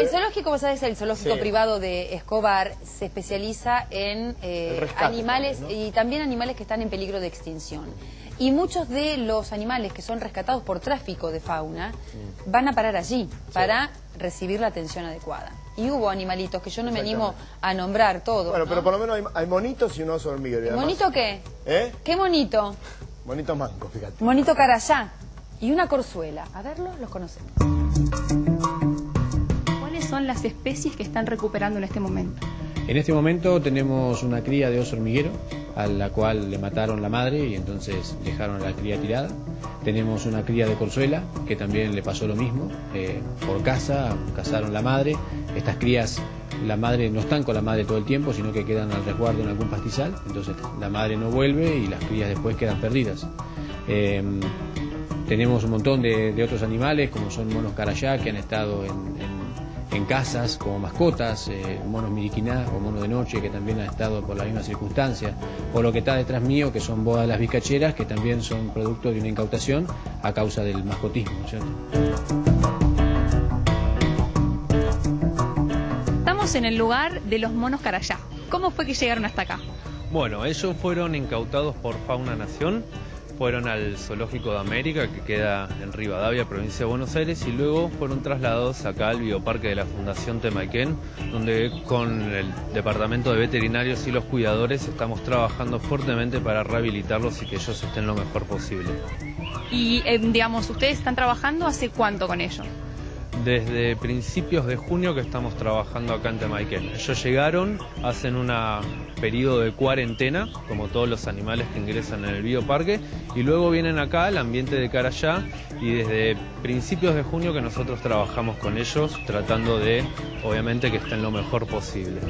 El zoológico, vos sabés, el zoológico Sí. privado de Escobar se especializa en eh, rescate animales también, y también animales que están en peligro de extinción. Y muchos de los animales que son rescatados por tráfico de fauna Mm. van a parar allí para recibir la atención adecuada. Y hubo animalitos que yo no me animo a nombrar todos. Bueno, ¿no? pero por lo menos hay, hay monitos y un oso hormiguero. ¿Monito qué? ¿Eh? ¿Qué monito? Monitos mancos, fíjate. Monito carayá y una corzuela. A verlos, los conocemos. ¿Cuáles son las especies que están recuperando en este momento? En este momento tenemos una cría de oso hormiguero, a la cual le mataron la madre y entonces dejaron a la cría tirada. Tenemos una cría de corzuela, que también le pasó lo mismo, eh, por casa, cazaron la madre. Estas crías, la madre no están con la madre todo el tiempo, sino que quedan al resguardo en algún pastizal, entonces la madre no vuelve y las crías después quedan perdidas. Eh, tenemos un montón de, de otros animales, como son monos carayá, que han estado en, en- casas como mascotas, eh, monos miriquiná o mono de noche, que también han estado por la misma circunstancia, o lo que está detrás mío, que son bodas las bicacheras, que también son producto de una incautación a causa del mascotismo. Estamos en el lugar de los monos carayá. ¿Cómo fue que llegaron hasta acá? Bueno, ellos fueron incautados por Fauna Nación, fueron al Zoológico de América, que queda en Rivadavia, provincia de Buenos Aires, y luego fueron trasladados acá al bioparque de la Fundación Temaiken, donde con el Departamento de Veterinarios y los cuidadores estamos trabajando fuertemente para rehabilitarlos y que ellos estén lo mejor posible. Y, eh, digamos, ¿ustedes están trabajando hace cuánto con ellos? Desde principios de junio que estamos trabajando acá en Temaiken. Ellos llegaron, hacen un periodo de cuarentena, como todos los animales que ingresan en el bioparque, y luego vienen acá al ambiente de Carayá y desde principios de junio que nosotros trabajamos con ellos, tratando de, obviamente, que estén lo mejor posible.